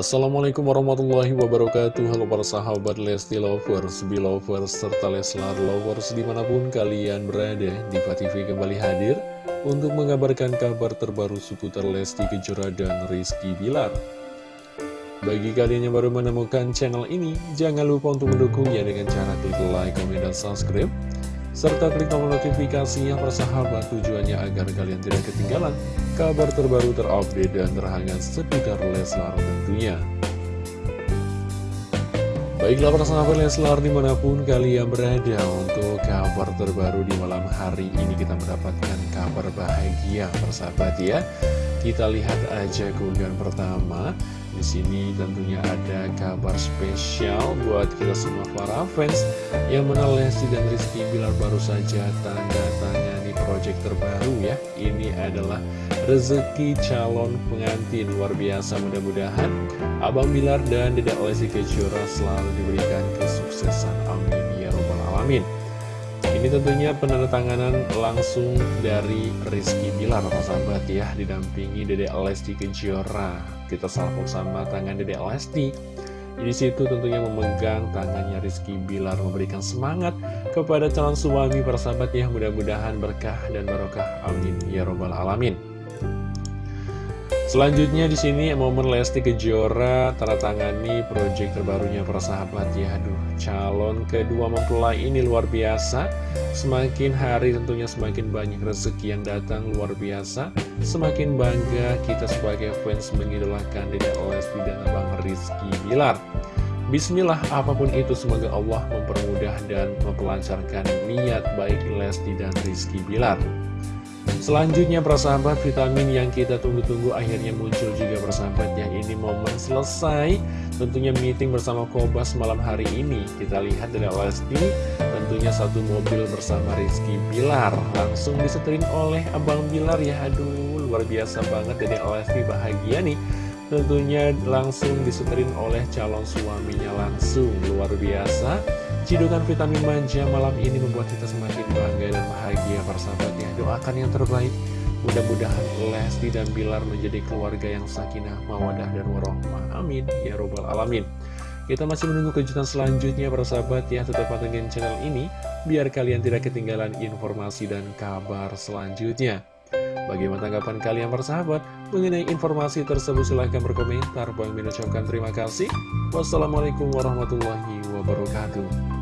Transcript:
Assalamualaikum warahmatullahi wabarakatuh. Halo para sahabat Lesti Lovers, Belovers, serta Leslar Lovers di mana pun kalian berada Diva TV kembali hadir untuk mengabarkan kabar terbaru seputar Lesti Kejora dan Rizky Bilar. Bagi kalian yang baru menemukan channel ini, jangan lupa untuk mendukungnya dengan cara klik like, komen, dan subscribe serta klik tombol notifikasinya persahabat tujuannya agar kalian tidak ketinggalan kabar terbaru terupdate dan terhangat seputar Leslar tentunya. Baiklah persahabat Leslar di mana pun kalian berada untuk kabar terbaru di malam hari ini kita mendapatkan kabar bahagia persahabat ya. Kita lihat aja keunggahan pertama di sini tentunya ada kabar spesial buat kita semua para fans yang Lesti dan Rizky Bilar baru saja tanda tanya di proyek terbaru ya. Ini adalah rezeki calon pengantin luar biasa mudah-mudahan Abang Bilar dan Dedek Lesti Kejora selalu diberikan kesuksesan. Amin ya robbal alamin. Ini tentunya penandatanganan langsung dari Rizky Bilar, sahabat ya, didampingi Dede Lesti Kejora. Kita salpok sama tangan Dede Lesti. Di situ tentunya memegang tangannya Rizky Bilar memberikan semangat kepada calon suami persahabat ya mudah-mudahan berkah dan barokah amin ya robbal alamin. Selanjutnya di sini momen Lesti Kejora tanda tangani proyek terbarunya para sahabat. Ya aduh calon kedua mempelai ini luar biasa. Semakin hari tentunya semakin banyak rezeki yang datang luar biasa. Semakin bangga kita sebagai fans mengidolakan Dedek Lesti dan Abang Rizky Bilar. Bismillah apa pun itu semoga Allah mempermudah dan memperlancarkan niat baik Lesti dan Rizky Bilar Selanjutnya persahabat vitamin yang kita tunggu-tunggu akhirnya muncul juga persahabat ya Ini momen selesai. Tentunya meeting bersama Kobas malam hari ini. Kita lihat dari Lesti tentunya satu mobil bersama Rizky Bilar. Langsung diseterin oleh Abang Bilar ya. Aduh luar biasa banget dari Lesti bahagia nih. Tentunya langsung diseterin oleh calon suaminya langsung. Luar biasa Cidukan vitamin manja malam ini membuat kita semakin bangga dan bahagia persahabatnya Doakan yang terbaik. Mudah-mudahan Lesti dan Bilar menjadi keluarga yang sakinah, mawadah, dan warohmah. Amin. Ya Robbal Alamin. Kita masih menunggu kejutan selanjutnya persahabat ya. Tetap pantengin channel ini Biar kalian tidak ketinggalan informasi dan kabar selanjutnya Bagaimana tanggapan kalian persahabat mengenai informasi tersebut? Silahkan berkomentar. Bang Min terima kasih. Wassalamualaikum warahmatullahi wabarakatuh.